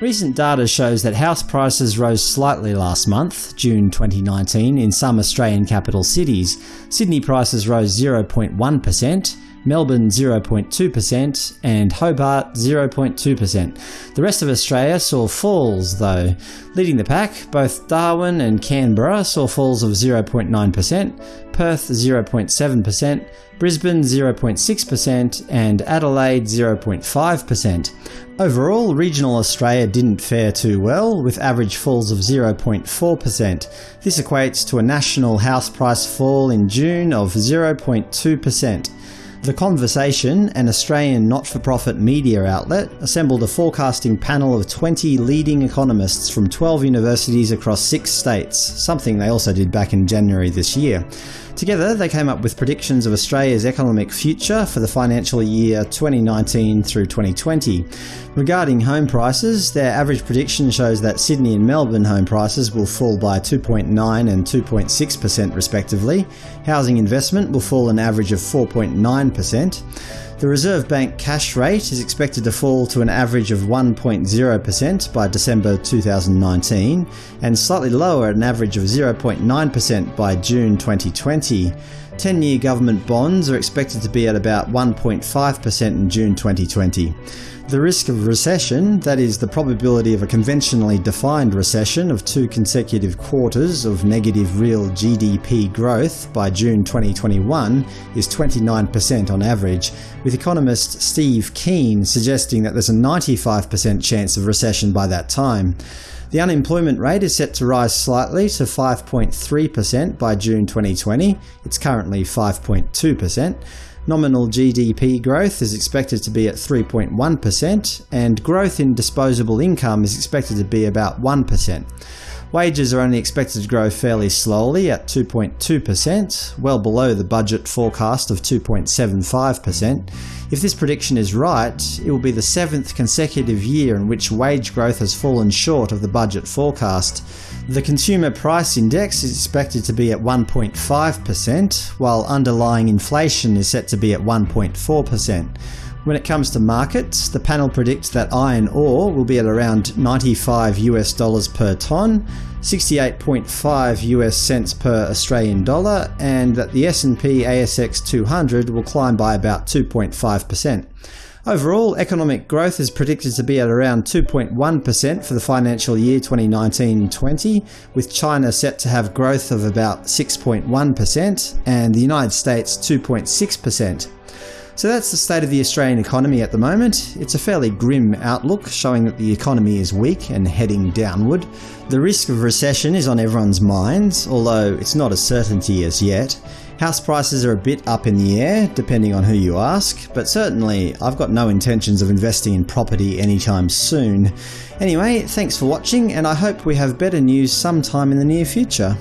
Recent data shows that house prices rose slightly last month, June 2019, in some Australian capital cities. Sydney prices rose 0.1%, Melbourne 0.2% and Hobart 0.2%. The rest of Australia saw falls though. Leading the pack, both Darwin and Canberra saw falls of 0.9%, Perth 0.7%, Brisbane 0.6% and Adelaide 0.5%. Overall, regional Australia didn't fare too well, with average falls of 0.4%. This equates to a national house price fall in June of 0.2%. The Conversation, an Australian not-for-profit media outlet, assembled a forecasting panel of 20 leading economists from 12 universities across six states, something they also did back in January this year. Together, they came up with predictions of Australia's economic future for the financial year 2019 through 2020. Regarding home prices, their average prediction shows that Sydney and Melbourne home prices will fall by 2.9 and 2.6% respectively. Housing investment will fall an average of 4.9%. The Reserve Bank cash rate is expected to fall to an average of 1.0% by December 2019, and slightly lower at an average of 0.9% by June 2020. 10-year government bonds are expected to be at about 1.5% in June 2020. The risk of recession, that is, the probability of a conventionally defined recession of two consecutive quarters of negative real GDP growth by June 2021 is 29% on average, with economist Steve Keen suggesting that there's a 95% chance of recession by that time. The unemployment rate is set to rise slightly to 5.3% by June 2020. It's currently 5.2%. Nominal GDP growth is expected to be at 3.1%, and growth in disposable income is expected to be about 1%. Wages are only expected to grow fairly slowly at 2.2%, well below the budget forecast of 2.75%. If this prediction is right, it will be the seventh consecutive year in which wage growth has fallen short of the budget forecast. The Consumer Price Index is expected to be at 1.5%, while underlying inflation is set to be at 1.4%. When it comes to markets, the panel predicts that iron ore will be at around 95 US dollars per tonne, 68.5 US cents per Australian dollar, and that the S&P ASX 200 will climb by about 2.5%. Overall, economic growth is predicted to be at around 2.1% for the financial year 2019-20, with China set to have growth of about 6.1% and the United States 2.6%. So that's the state of the Australian economy at the moment. It's a fairly grim outlook, showing that the economy is weak and heading downward. The risk of recession is on everyone's minds, although it's not a certainty as yet. House prices are a bit up in the air, depending on who you ask, but certainly I've got no intentions of investing in property anytime soon. Anyway, thanks for watching, and I hope we have better news sometime in the near future.